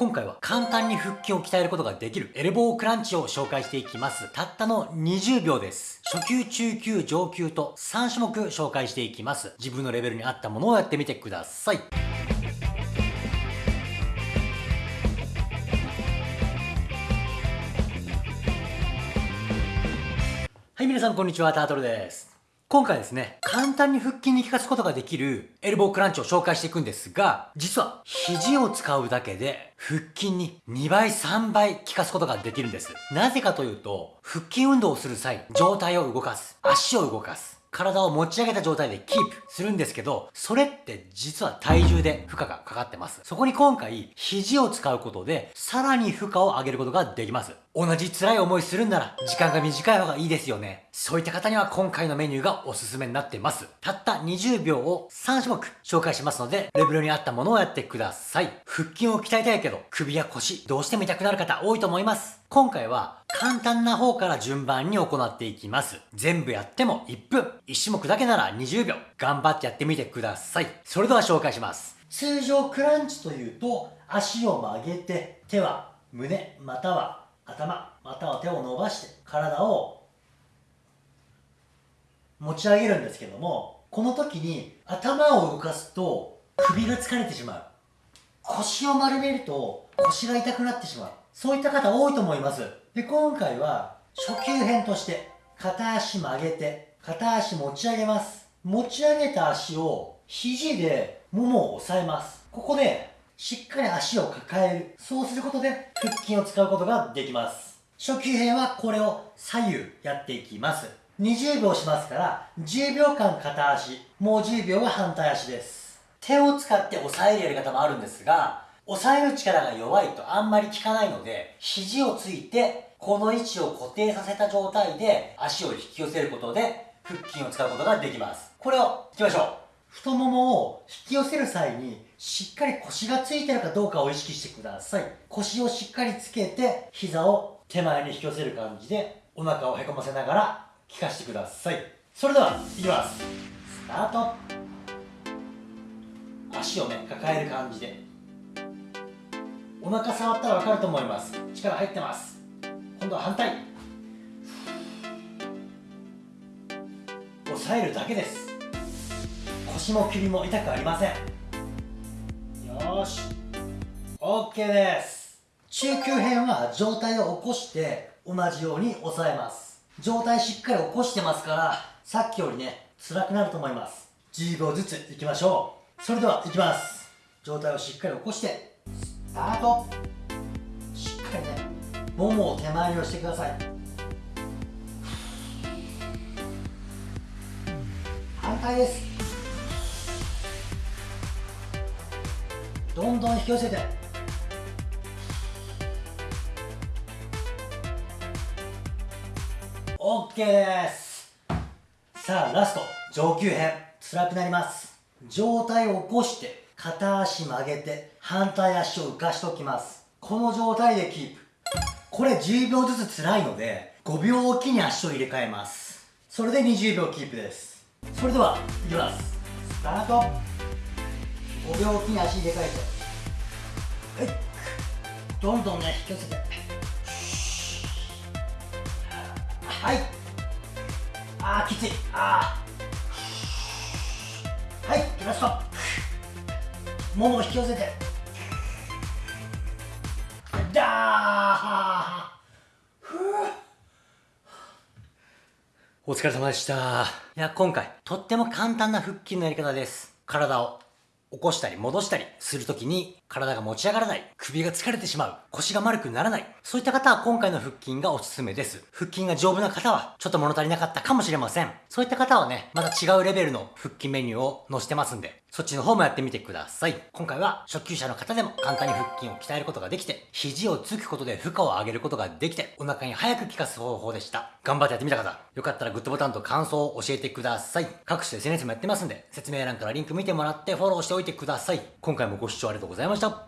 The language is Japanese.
今回は簡単に腹筋を鍛えることができるエルボークランチを紹介していきます。たったの20秒です。初級、中級、上級と3種目紹介していきます。自分のレベルに合ったものをやってみてください。はい、皆さんこんにちは、タートルです。今回ですね、簡単に腹筋に効かすことができるエルボークランチを紹介していくんですが、実は肘を使うだけで腹筋に2倍3倍効かすことができるんです。なぜかというと、腹筋運動をする際、上体を動かす、足を動かす、体を持ち上げた状態でキープするんですけど、それって実は体重で負荷がかかってます。そこに今回、肘を使うことで、さらに負荷を上げることができます。同じ辛い思いするんなら、時間が短い方がいいですよね。そういった方には今回のメニューがおすすめになっています。たった20秒を3種目紹介しますので、レベルに合ったものをやってください。腹筋を鍛えたいけど、首や腰、どうしても痛くなる方多いと思います。今回は簡単な方から順番に行っていきます。全部やっても1分。1種目だけなら20秒。頑張ってやってみてください。それでは紹介します。通常クランチというと、足を曲げて、手は胸、または頭、または手を伸ばして、体を持ち上げるんですけども、この時に頭を動かすと首が疲れてしまう。腰を丸めると腰が痛くなってしまう。そういった方多いと思います。で、今回は初級編として片足曲げて片足持ち上げます。持ち上げた足を肘でももを押さえます。ここでしっかり足を抱える。そうすることで腹筋を使うことができます。初級編はこれを左右やっていきます。20秒しますから10秒間片足、もう10秒は反対足です。手を使って押さえるやり方もあるんですが、押さえる力が弱いとあんまり効かないので、肘をついて、この位置を固定させた状態で足を引き寄せることで腹筋を使うことができます。これをいきましょう。太ももを引き寄せる際にしっかり腰がついてるかどうかを意識してください。腰をしっかりつけて膝を手前に引き寄せる感じでお腹をへこませながら効かしてください。それでは、いきます。スタート。足をね、抱える感じでお腹触ったら分かると思います。力入ってます。今度は反対。押さえるだけです。腰も首も痛くありません。よし。OK です。中級編は上体を起こして同じように押さえます。上体しっかり起こしてますからさっきよりね辛くなると思います。10秒ずついきましょう。それではいきます。上体をしっかり起こしてスタート。しっかりねももを手前に押してください。反対です。どんどん引き寄せて。OK です。さあラスト。上級編。辛くなります。上体を起こして。片足曲げて反対足を浮かしておきます。この状態でキープ。これ10秒ずつ辛いので5秒おきに足を入れ替えます。それで20秒キープです。それではいきます。スタート。5秒おきに足入れ替えて。はい。どんどんね引き寄せて。はい。あーきつい。あー。はい。ラストもも引き寄せてだお疲れ様でした。いや、今回、とっても簡単な腹筋のやり方です。体を起こしたり戻したりするときに体が持ち上がらない、首が疲れてしまう、腰が丸くならない、そういった方は今回の腹筋がおすすめです。腹筋が丈夫な方はちょっと物足りなかったかもしれません。そういった方はね、また違うレベルの腹筋メニューを載せてますんで、そっちの方もやってみてください。今回は初級者の方でも簡単に腹筋を鍛えることができて、肘をつくことで負荷を上げることができて、お腹に早く効かす方法でした。頑張ってやってみた方、よかったらグッドボタンと感想を教えてください。各種 SNS もやってますんで、説明欄からリンク見てもらってフォローしておいてください。今回もご視聴ありがとうございました。